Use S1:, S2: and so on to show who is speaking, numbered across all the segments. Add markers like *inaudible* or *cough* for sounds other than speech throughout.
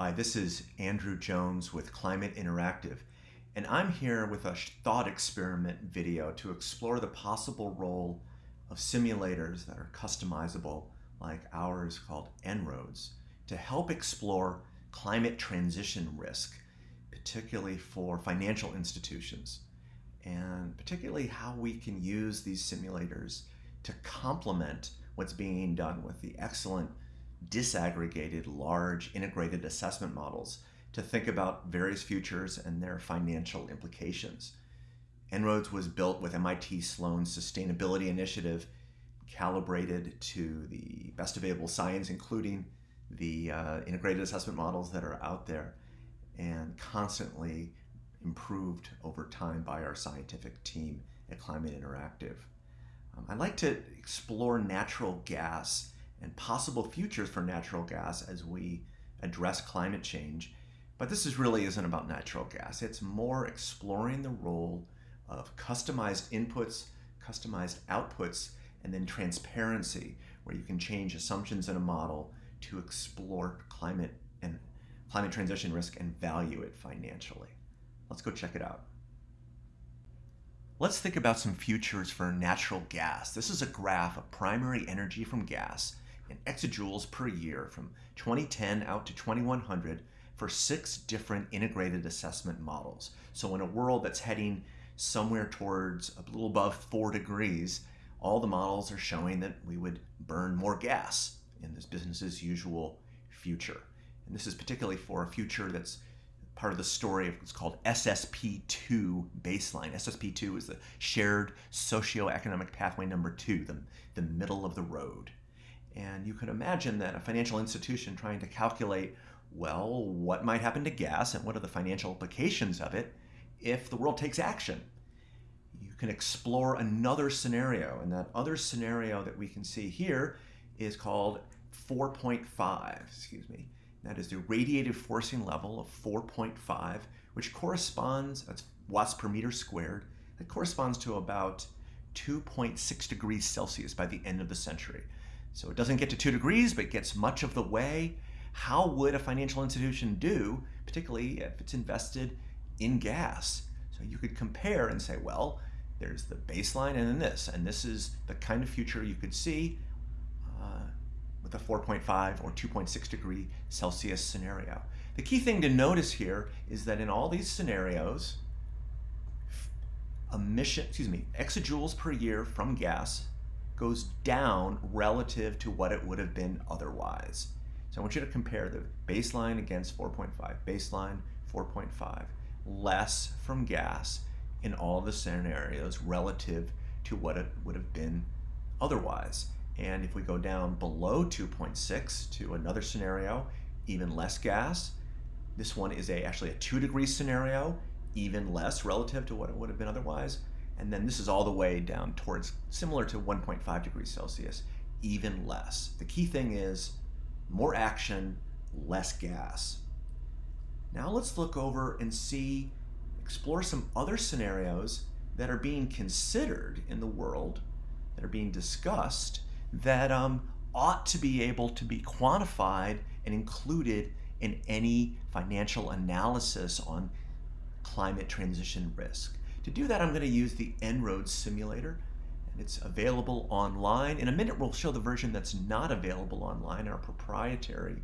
S1: Hi, this is Andrew Jones with Climate Interactive, and I'm here with a thought experiment video to explore the possible role of simulators that are customizable, like ours called En-ROADS, to help explore climate transition risk, particularly for financial institutions, and particularly how we can use these simulators to complement what's being done with the excellent disaggregated, large, integrated assessment models to think about various futures and their financial implications. En-ROADS was built with MIT Sloan's sustainability initiative, calibrated to the best available science, including the uh, integrated assessment models that are out there, and constantly improved over time by our scientific team at Climate Interactive. Um, I like to explore natural gas and possible futures for natural gas as we address climate change. But this is really isn't about natural gas. It's more exploring the role of customized inputs, customized outputs, and then transparency, where you can change assumptions in a model to explore climate and climate transition risk and value it financially. Let's go check it out. Let's think about some futures for natural gas. This is a graph of primary energy from gas in exajoules per year from 2010 out to 2100 for six different integrated assessment models. So in a world that's heading somewhere towards a little above four degrees, all the models are showing that we would burn more gas in this business as usual future. And this is particularly for a future that's part of the story of what's called SSP2 baseline. SSP2 is the shared socioeconomic pathway number two, the, the middle of the road. And you can imagine that a financial institution trying to calculate, well, what might happen to gas and what are the financial implications of it if the world takes action. You can explore another scenario, and that other scenario that we can see here is called 4.5, excuse me. That is the radiative forcing level of 4.5, which corresponds, that's watts per meter squared, that corresponds to about 2.6 degrees Celsius by the end of the century. So it doesn't get to two degrees, but gets much of the way. How would a financial institution do, particularly if it's invested in gas? So you could compare and say, well, there's the baseline and then this, and this is the kind of future you could see uh, with a 4.5 or 2.6 degree Celsius scenario. The key thing to notice here is that in all these scenarios, emission, excuse me, exajoules per year from gas goes down relative to what it would have been otherwise. So I want you to compare the baseline against 4.5, baseline 4.5, less from gas in all the scenarios relative to what it would have been otherwise. And if we go down below 2.6 to another scenario, even less gas, this one is a actually a two degree scenario, even less relative to what it would have been otherwise. And then this is all the way down towards similar to 1.5 degrees Celsius, even less. The key thing is more action, less gas. Now let's look over and see, explore some other scenarios that are being considered in the world, that are being discussed, that um, ought to be able to be quantified and included in any financial analysis on climate transition risk. To do that, I'm going to use the En-ROADS simulator, and it's available online. In a minute, we'll show the version that's not available online, our proprietary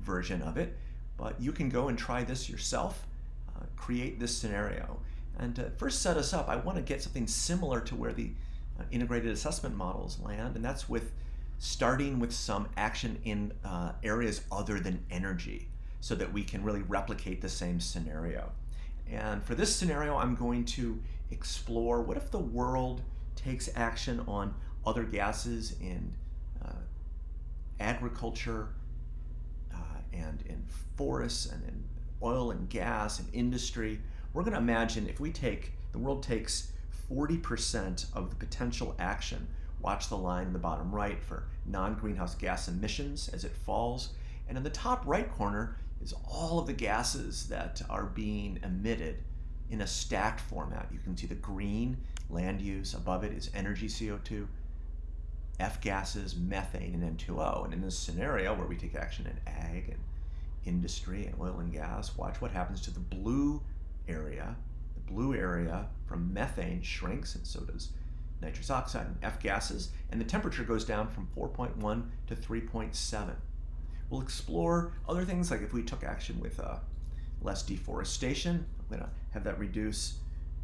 S1: version of it. But you can go and try this yourself, uh, create this scenario. And to first set us up, I want to get something similar to where the uh, integrated assessment models land, and that's with starting with some action in uh, areas other than energy so that we can really replicate the same scenario. And for this scenario, I'm going to explore what if the world takes action on other gases in uh, agriculture uh, and in forests and in oil and gas and industry. We're going to imagine if we take, the world takes 40% of the potential action, watch the line in the bottom right for non-greenhouse gas emissions as it falls, and in the top right corner, is all of the gases that are being emitted in a stacked format. You can see the green land use, above it is energy CO2, F gases, methane, and N2O. And in this scenario where we take action in ag and industry and oil and gas, watch what happens to the blue area. The blue area from methane shrinks, and so does nitrous oxide and F gases, and the temperature goes down from 4.1 to 3.7. We'll explore other things like if we took action with uh, less deforestation, I'm to have that reduce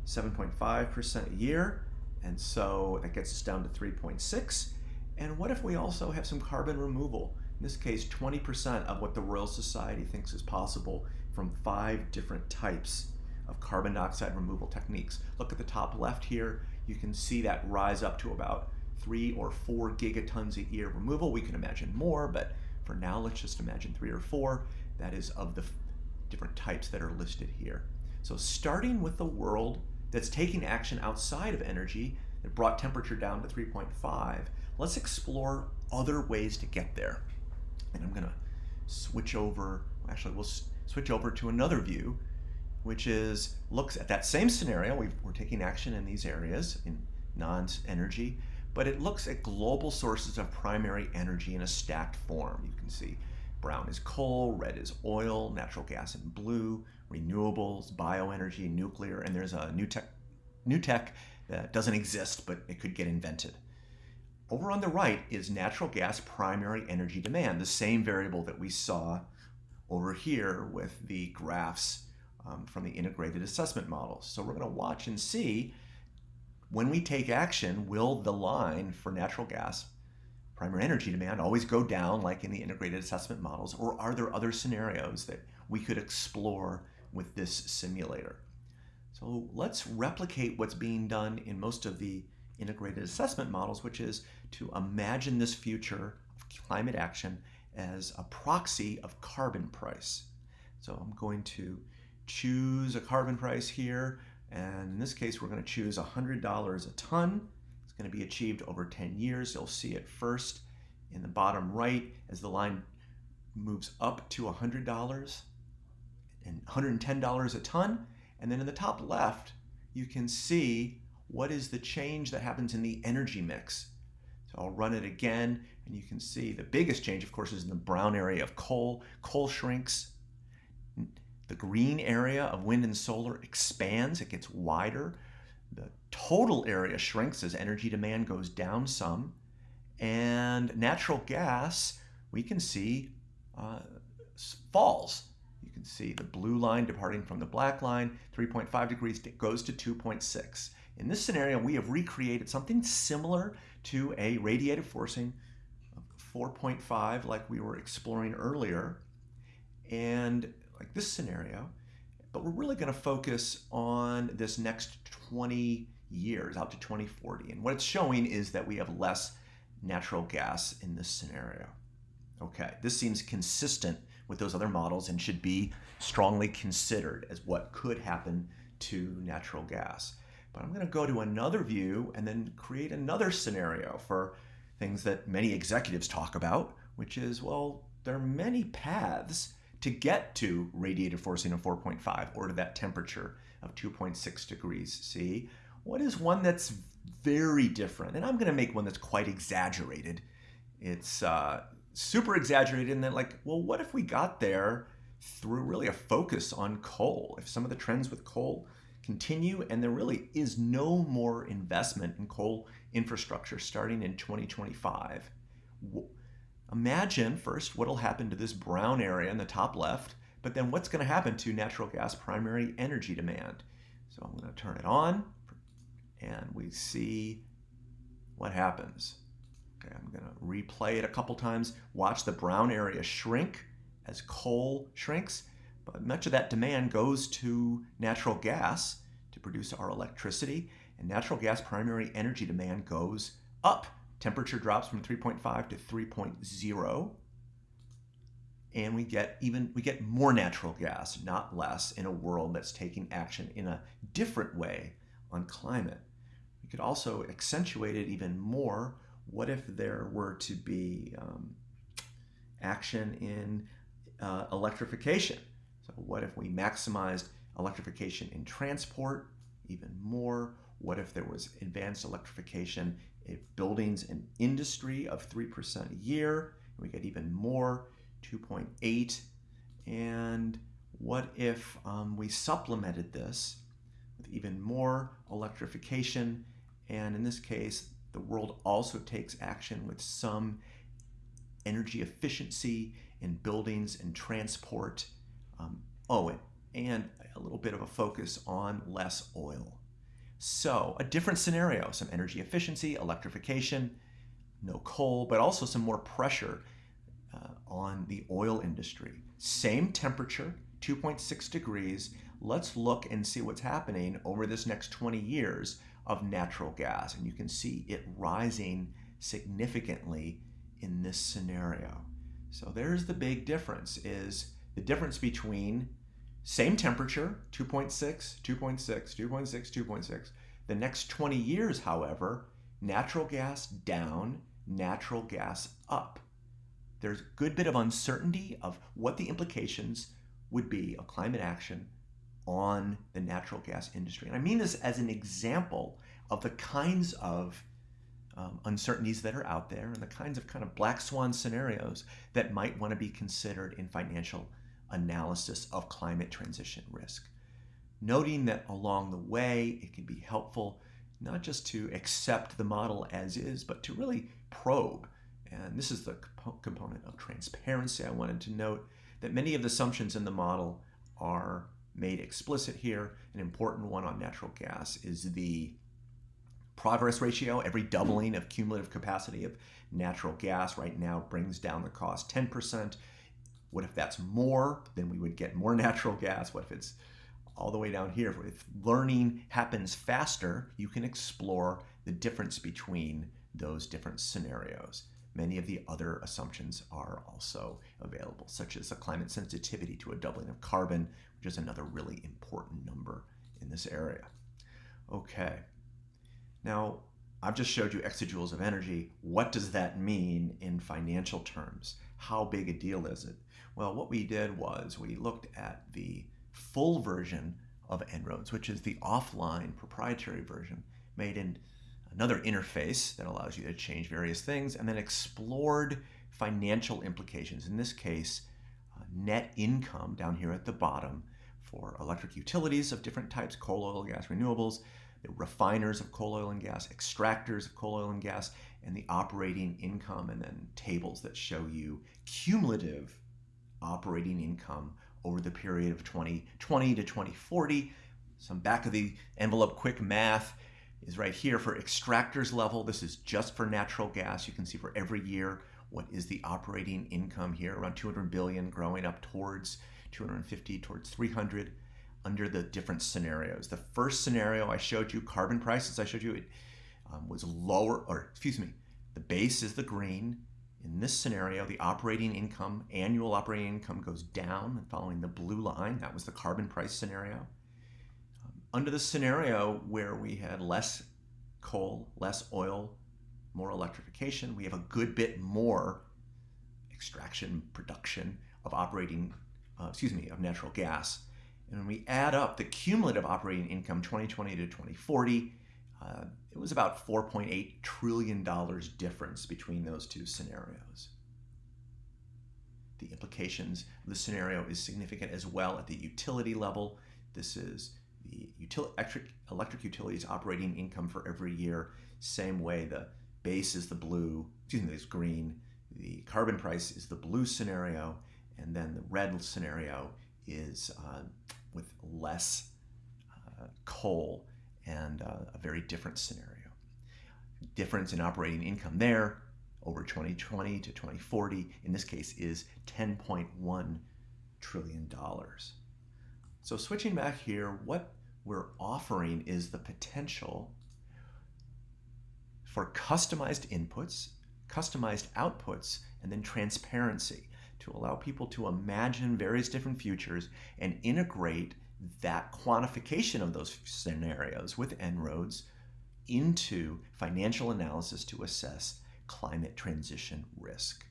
S1: 7.5% a year, and so that gets us down to 3.6. And what if we also have some carbon removal? In this case, 20% of what the Royal Society thinks is possible from five different types of carbon dioxide removal techniques. Look at the top left here. You can see that rise up to about three or four gigatons a year removal. We can imagine more, but for now, let's just imagine three or four. That is of the different types that are listed here. So starting with the world that's taking action outside of energy that brought temperature down to 3.5, let's explore other ways to get there. And I'm gonna switch over, actually we'll switch over to another view, which is, looks at that same scenario, we are taking action in these areas, in non-energy, but it looks at global sources of primary energy in a stacked form. You can see brown is coal, red is oil, natural gas in blue, renewables, bioenergy, nuclear, and there's a new tech, new tech that doesn't exist, but it could get invented. Over on the right is natural gas primary energy demand, the same variable that we saw over here with the graphs um, from the integrated assessment models. So we're going to watch and see when we take action, will the line for natural gas primary energy demand always go down like in the integrated assessment models, or are there other scenarios that we could explore with this simulator? So let's replicate what's being done in most of the integrated assessment models, which is to imagine this future of climate action as a proxy of carbon price. So I'm going to choose a carbon price here, and in this case, we're going to choose $100 a ton. It's going to be achieved over 10 years. You'll see it first in the bottom right as the line moves up to $100 and $110 a ton. And then in the top left, you can see what is the change that happens in the energy mix. So I'll run it again, and you can see the biggest change, of course, is in the brown area of coal. Coal shrinks. The green area of wind and solar expands, it gets wider. The total area shrinks as energy demand goes down some. And natural gas, we can see, uh, falls You can see the blue line departing from the black line, 3.5 degrees goes to 2.6. In this scenario, we have recreated something similar to a radiative forcing of 4.5 like we were exploring earlier, and like this scenario, but we're really going to focus on this next 20 years out to 2040. And what it's showing is that we have less natural gas in this scenario. Okay, this seems consistent with those other models and should be strongly considered as what could happen to natural gas. But I'm going to go to another view and then create another scenario for things that many executives talk about, which is, well, there are many paths to get to radiative forcing of 4.5 or to that temperature of 2.6 degrees C. What is one that's very different? And I'm going to make one that's quite exaggerated. It's uh, super exaggerated in that like, well, what if we got there through really a focus on coal? If some of the trends with coal continue and there really is no more investment in coal infrastructure starting in 2025, imagine first what'll happen to this brown area in the top left, but then what's going to happen to natural gas primary energy demand. So I'm going to turn it on and we see what happens. Okay, I'm going to replay it a couple times. Watch the brown area shrink as coal shrinks, but much of that demand goes to natural gas to produce our electricity, and natural gas primary energy demand goes up. Temperature drops from 3.5 to 3.0, and we get even we get more natural gas, not less, in a world that's taking action in a different way on climate. We could also accentuate it even more what if there were to be um, action in uh, electrification? So what if we maximized electrification in transport even more? What if there was advanced electrification buildings and industry of 3% a year? We get even more, 2.8. And what if um, we supplemented this with even more electrification? And in this case, the world also takes action with some energy efficiency in buildings and transport. Um, oh, and a little bit of a focus on less oil. So, a different scenario some energy efficiency, electrification, no coal, but also some more pressure uh, on the oil industry. Same temperature, 2.6 degrees. Let's look and see what's happening over this next 20 years of natural gas. And you can see it rising significantly in this scenario. So there's the big difference is the difference between same temperature, 2.6, 2.6, 2.6, 2.6. The next 20 years, however, natural gas down, natural gas up. There's a good bit of uncertainty of what the implications would be of climate action on the natural gas industry. And I mean this as an example of the kinds of um, uncertainties that are out there and the kinds of kind of black swan scenarios that might want to be considered in financial analysis of climate transition risk. Noting that along the way, it can be helpful not just to accept the model as is, but to really probe. And this is the comp component of transparency I wanted to note that many of the assumptions in the model are made explicit here. An important one on natural gas is the progress ratio. Every doubling of cumulative capacity of natural gas right now brings down the cost 10%. What if that's more? Then we would get more *laughs* natural gas. What if it's all the way down here? If learning happens faster, you can explore the difference between those different scenarios. Many of the other assumptions are also available, such as a climate sensitivity to a doubling of carbon, which is another really important number in this area. Okay, now I've just showed you exajoules of energy. What does that mean in financial terms? How big a deal is it? Well, what we did was we looked at the full version of En-ROADS, which is the offline proprietary version made in another interface that allows you to change various things, and then explored financial implications. In this case, uh, net income down here at the bottom for electric utilities of different types, coal, oil, gas, renewables, the refiners of coal, oil, and gas, extractors of coal, oil, and gas, and the operating income, and then tables that show you cumulative operating income over the period of 2020 to 2040. Some back of the envelope quick math is right here for extractors level. This is just for natural gas. You can see for every year what is the operating income here around 200 billion growing up towards 250 towards 300 under the different scenarios. The first scenario I showed you carbon prices I showed you it um, was lower or excuse me the base is the green in this scenario, the operating income, annual operating income goes down following the blue line. That was the carbon price scenario. Um, under the scenario where we had less coal, less oil, more electrification, we have a good bit more extraction, production of operating, uh, excuse me, of natural gas. And when we add up the cumulative operating income 2020 to 2040, uh, it was about $4.8 trillion difference between those two scenarios. The implications of the scenario is significant as well at the utility level. This is the util electric, electric utilities operating income for every year. Same way the base is the blue, excuse me, is green. The carbon price is the blue scenario, and then the red scenario is uh, with less uh, coal and uh, a very different scenario. Difference in operating income there over 2020 to 2040, in this case, is $10.1 trillion. So switching back here, what we're offering is the potential for customized inputs, customized outputs, and then transparency to allow people to imagine various different futures and integrate that quantification of those scenarios with En-ROADS into financial analysis to assess climate transition risk.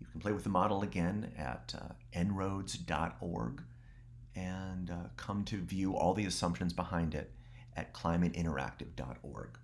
S1: You can play with the model again at uh, enroads.org and uh, come to view all the assumptions behind it at climateinteractive.org.